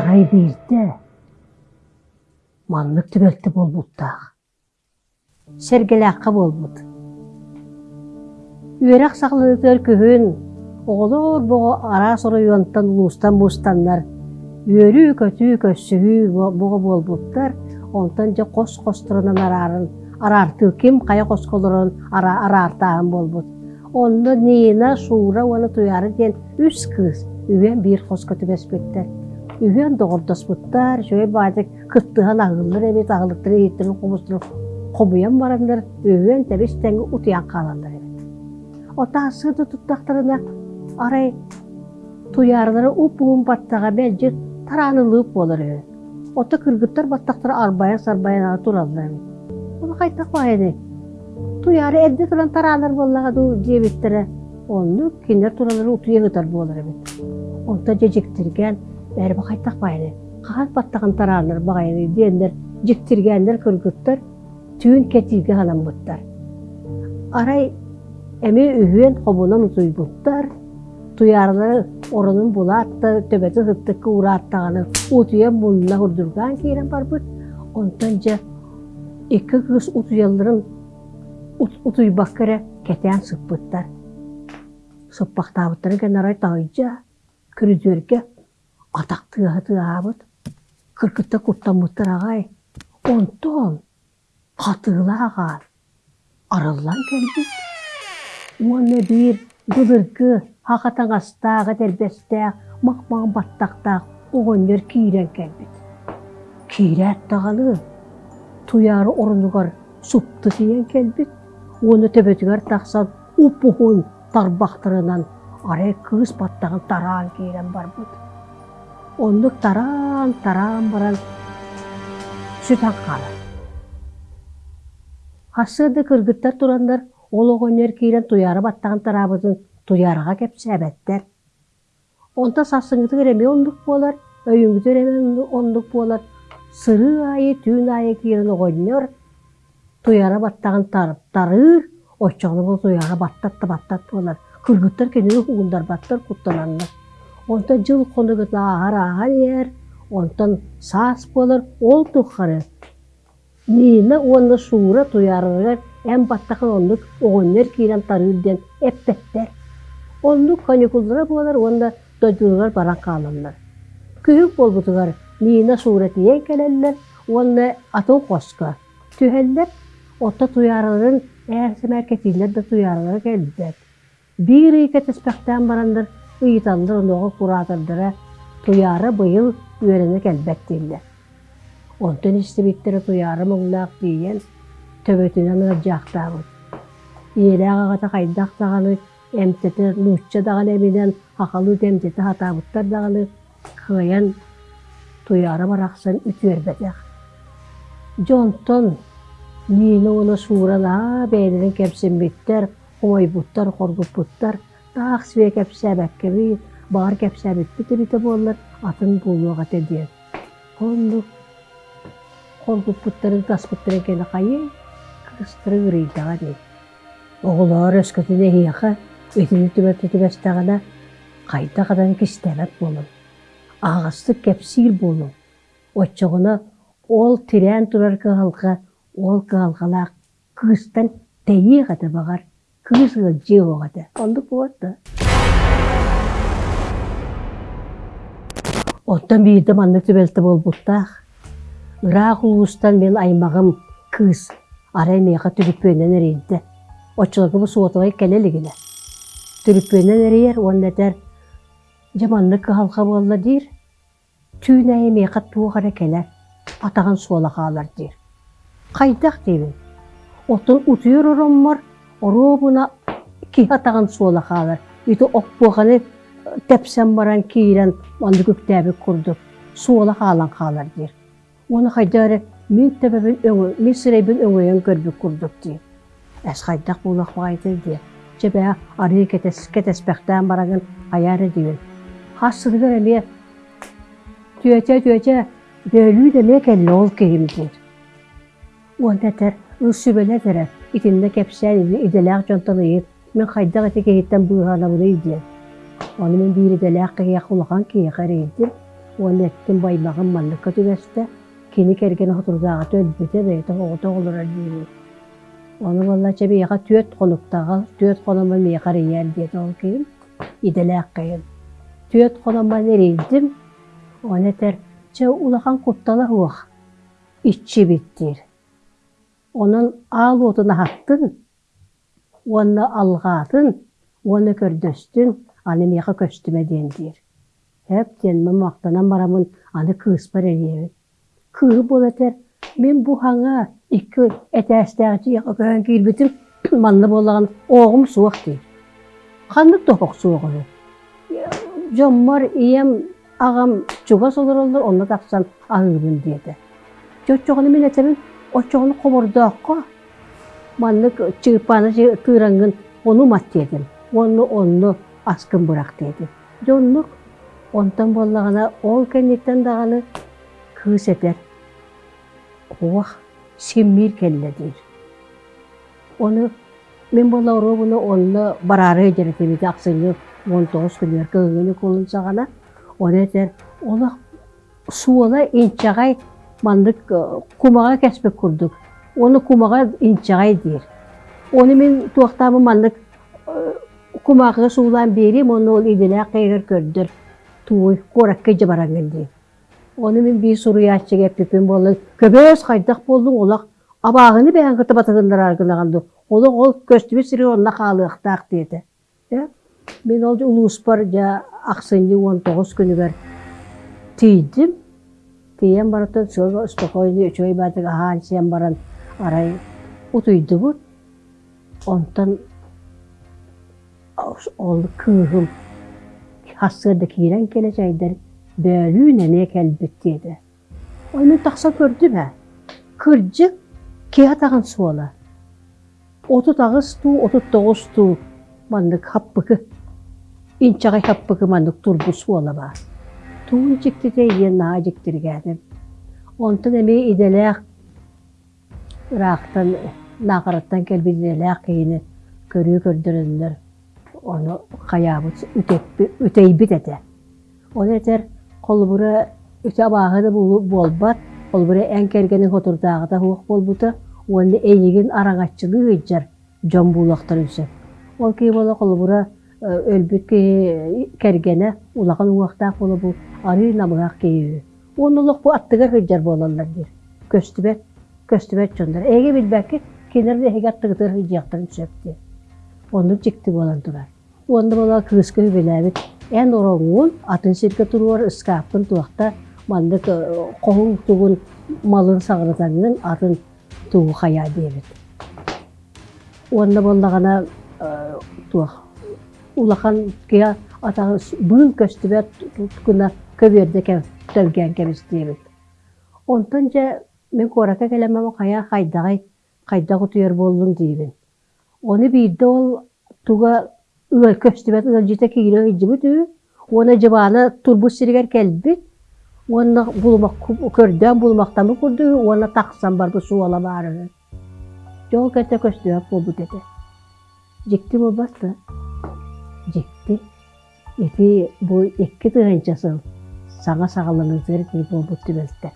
арай бирде маннык түбелті болбуттаах сергелаққа болбут үөрак сақлыгытыр күһүн оголор бого ара соруйонтан улустан бустаннар үөрүү көтүү көссүгүү бого болбуттар онтан же кос костурунан арарын арартыы ким кая косколорун араартаан болбут онно нина суура уаны туяры диэн үс кыыс үген биир хоско түбеспиттер үген доҕордоспуттар шөй баатык кыттыхан агыллар эбит агылыктыр ииттерин кубустур кобуян барандар үген тебис теңги утуян кааландар эбит отаасыды туттактарына арай туярдары упуун баттага белжи тараанылыып болор эбит ота кыргыттар баттактар арбаян сарбаян ага тураллар эбит ону кайтак баайны туяры онта жежиктирген бәрі кайтак баайны каан баттаган тараанар багайны диендер жиктиргендер кыргыттар түүн кетиге халамбыттар арай эми үһүен хобунан утуйбуттар туярлары оронун булаатта төбөтү хыттыкка урааттаганы утуя мунна хурдурган киирен барбыт онтон же икки кыз утуялларын утуйбаккара кетеан сыппыттар сыппактаабыттары генарай тайжа күрүдүөрге атактыаабыт кыркытта куттаммыттар агай онтон катыылаагаан арыллан келбит уонна биир гылыргы хакатаңастаага тербестаах махмаан баттактаах оҕонньор киирен келбит киирээттаҕалы туяары орунугар супты тиен келбит уону төбөтүгөр тахсан упухун тарбахтарынан арай кыыс баттаган тараан киирен барбыт. Оннук тараан тараан баран сүтан каалар хасыды кыргыттар турандар ол оҕонньор киирен туяары баттаган тараабытын туярга кепсәбәттәр. Онта сасыңгытыгыр эме ондук болар, өйүңгүтөр эме ондук болар. Сыры айы, түн айы киерін оғойнер, туяра баттаған тарып тарыр, очоғны бұл туяра баттатты баттат болар. Кыргыттар кенені хугундар баттар куттанандар. Онта жыл қонығыт ағар ағар ер, онтан сас болар, ол тұққары. Нина оны суыра туярырыр, әм баттақын ондық оғынер киерен тарырден эппеттер. Онлук каникуллары болар, онда дойдулар баран каланлар. Күйік болбутугар нина суретиен келеллер, онда атын коска. Түхеллер, отта туярыларын әрсімәр кетилер да туярылары келдер. Бир икет эспектен барандар, ыйталдар оноғы куратардыра, туяры быйыл келбет дейлер. Онтан истебиттері туяры мұңлақ дейен, төбөтінен жақтабыд. Иелі ағағата қайдақтағаны эмтете нучча даганы эминен акылы демтете хатабыттар даганы кыян туяра бараксан үтүербетек жонтон мини оны суурала бээнерин хоргуппуттар таах све кепсэбэккеби баар кепсэбитпите бите боллар атын булуга тедиен онду хоргуппуттарын таспыттарын кene кайы кыстыры ырыйдага дейт оголоор өскөтүнө хияха Этini түбәтті түбәстәғана қайта қадан кистәбәт болын. Ағысты кәпсир болын. Отчоғына ол тирән турар кығалға, ол кығалғала кыстан тәйе қата бағар, кызғы жиғы қата. Онды болады. Оттан бейді манны түбәлті бол бұттақ. Ырақ ұлыстан мен аймағым кыз, арай меға түбіппенен әрейді. Отчылығы бұл суатылай кәлелігіне. Түріппенен әрейер, оннатар жаманны кығалға болла дейір. Түйін кәлер, атаған суала қалар дейір. Қайдақ дейбін. Отын ұтыйыр оробына ки атаған суала қалар. Үті оқпуғаны тәпсен баран кейрен онды көктәбі күрдік. Суала қалан қалар дейір. Оны қайдары мен тәбәбін өңі, мен сірейбін өңіен көрбі күрдік дейір. Әс қайдақ болақ бағайды дейір. Жебе ары кетеспектен барагын аяры дейін. Хасыдығыр әме түйәте түйәте дөйлі деме кәлі ол кейім дейір. Онда тәр үсүбеле тәрі итинде кәпсән иделәк жонтаны ет. Мен қайдақ әте кейттен бұйғана бұны иден. Оны мен бір иделәк кейе құлған кейе қарайдым. Оны еттин баймағын манныкка түгесте, кини керген отурдaaga төлбүте бейте оғыта олар деймін. Оны валла чебеяға түөт қонуктаға, түөт қонома мейқар иял деді ол кейін, иделәк қиын. Түөт қонома нерейдім, оны тер, че улахан куттала хуақ, итчи биттир. Onun al otuna hattın, onu algatın, onu kördöstün, anı meyka köstüme dendir. Hep denme maqtanan baramın anı kıspar eliyevin. Kığı bol eter, men bu hana iki etestəğci yaqa köyən kilbitim manlı bolağın oğum suaq deyir. Qanlık topuq suaq olur. Jommar iyem ağam çugas olur olur, onu taqsan ağırın dedi. O çoğunu komurdaqqa. Manlık çırpanı tırangın onu mat dedim. Onu onu askın bırak dedi. Jonluk ondan bollağına ol kennetten dağını kız eder. Oğah semmir kelledir. Onu men bolla oro bunu onu bararı ederetimi aksını 19 günler kığını kolunsağana onu kesbek kurduk. Onu kumağa inçagay dir. Onu men tuaqtamı mandık kumağı suulan berim onu ol idile kıyır kördür. Tuğuy korakka jabarangın dir. Onu men bir soru yaşçı gepipim bolun. Köböz kaydak boldun olaq abağını beğen kıtı batığınlar argılagandı. Olaq ol köstübü siri onunla kalıqtaq dedi. Ya, men olca uluspar ja aksıncı 19 günü ver tiydim. Tiyen baratan sonra spokojni üçoy batık ahan siyan baran aray utuydu bu. Ondan ol kığım hastırda kiren keleceğidir. Bölüğüne ne kelbet dedi. Onu taksa gördüm ha. Kırcık kiya tağın suola. Otu tağız tu, otu toğuz tu. Mandık happıkı. İnçagay happıkı mandık turbu suola çıktır geldim. Ondan emeği idelek Irak'tan, nakarattan kelbi idelek kıyını körüyü kördürünler. Onu kayabı üteybi dedi. Onu eter kolbura üte bağını bolbat, kolbura en kergenin oturdağı da huok bolbuta, onu eğigin araŋatçılığı hıccar, jom bulaktar üsep. Ol ki bola kolbura ölbüt ki kergene ulaqan uaqtaq bola bu arı namıqaq ki. Onuluk bu attıgar hıccar bolallar dir. Köstübet, köstübet çöndür. Ege bilbek ki kenarda ege attıgıtır hıccaktır üsepti. Onu çıktı bolandılar. Onda bola kırıskı hübelebit. En orongun atın sirke turuvar ıskapın tuaqta mandık qohun tuğun malın sağırtanın atın улахан кия атағы бұл көстібе күна көберде ке төлген кемес дейбіт. Онтан жа мен корака келемем қая қайдағай қайдағы түйер болдың дейбін. Оны бейді ол туға үгіл көстібе тұдан жете жібіт үй, оны жыбаны турбус сиргер келбіт, оны булмақ көрден булмақтамы көрді, оны тақсан бар бұл суала бары. Жол кәте көстібе болбу деді. Жекті болбасты. Жекті. Эти бұл екі тығынчасын саңа сағаланыңыздар бұл бұтты бөлді.